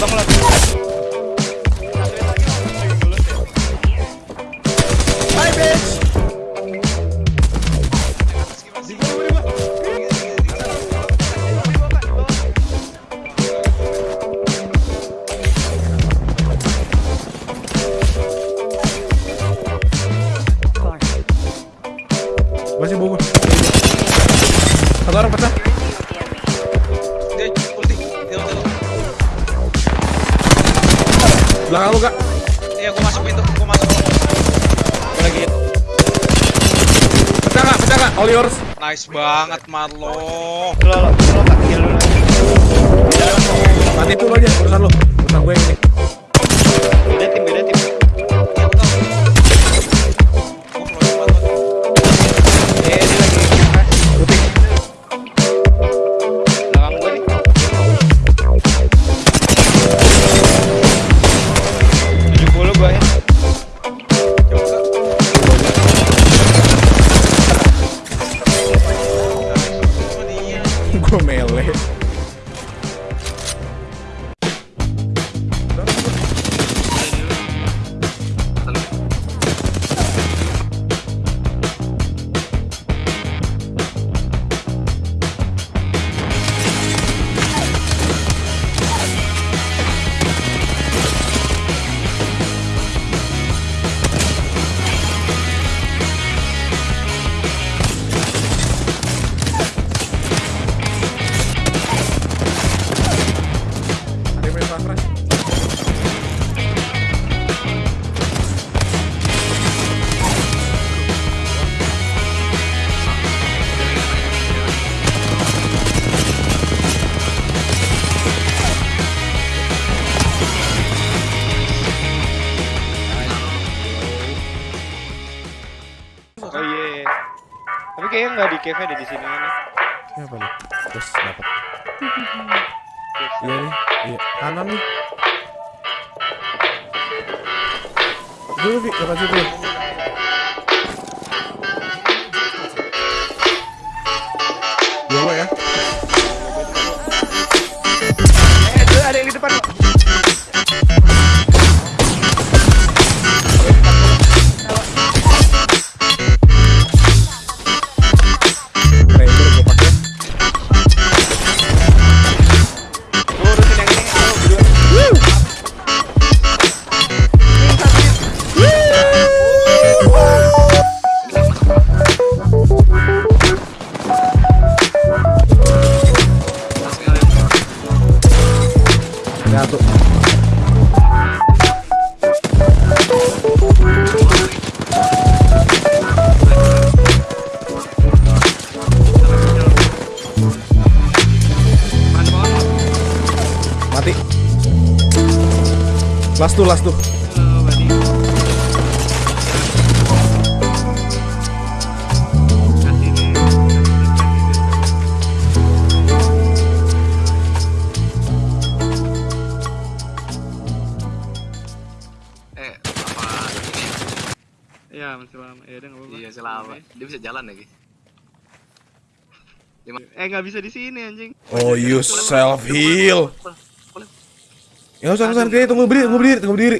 bang lo. Masih bungkus. Satu orang pecah. Dia ulti. Dia ulti. Belakang lu, Kak. Iya gua masuk pintu, gua masuk. All yours. Nice banget Marlo. Lo lo lo kill dulu. Mati itu lo aja, urusan lo. Urusan gue ini. Beda tim beda tim. Oh iya. Tapi kayaknya nggak di cave ada di sini nih. Ini apa nih? Terus dapat. Iya nih, iya kanan nih. Dulu Vi, depan situ. Last tuh, last tuh. Eh? Iya masih lama. Ya udah apa-apa. Iya. Dia bisa jalan lagi. Eh nggak bisa di sini anjing. Oh, you self heal. Ya usah usah kayak tunggu berdiri, tunggu berdiri, tunggu berdiri.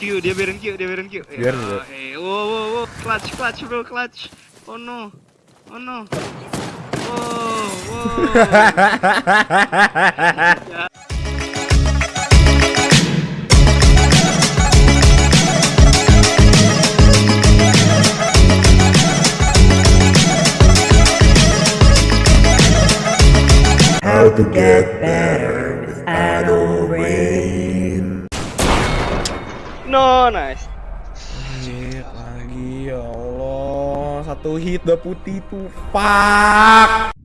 Q dia biarin Q dia biarin Q. Eh, Biarin, ah, Eh wow wow wow clutch clutch bro clutch. Oh no. Oh no. Wow wow. How to get better Nice. Anjir, lagi ya Allah. Satu hit udah putih tuh. Fuck.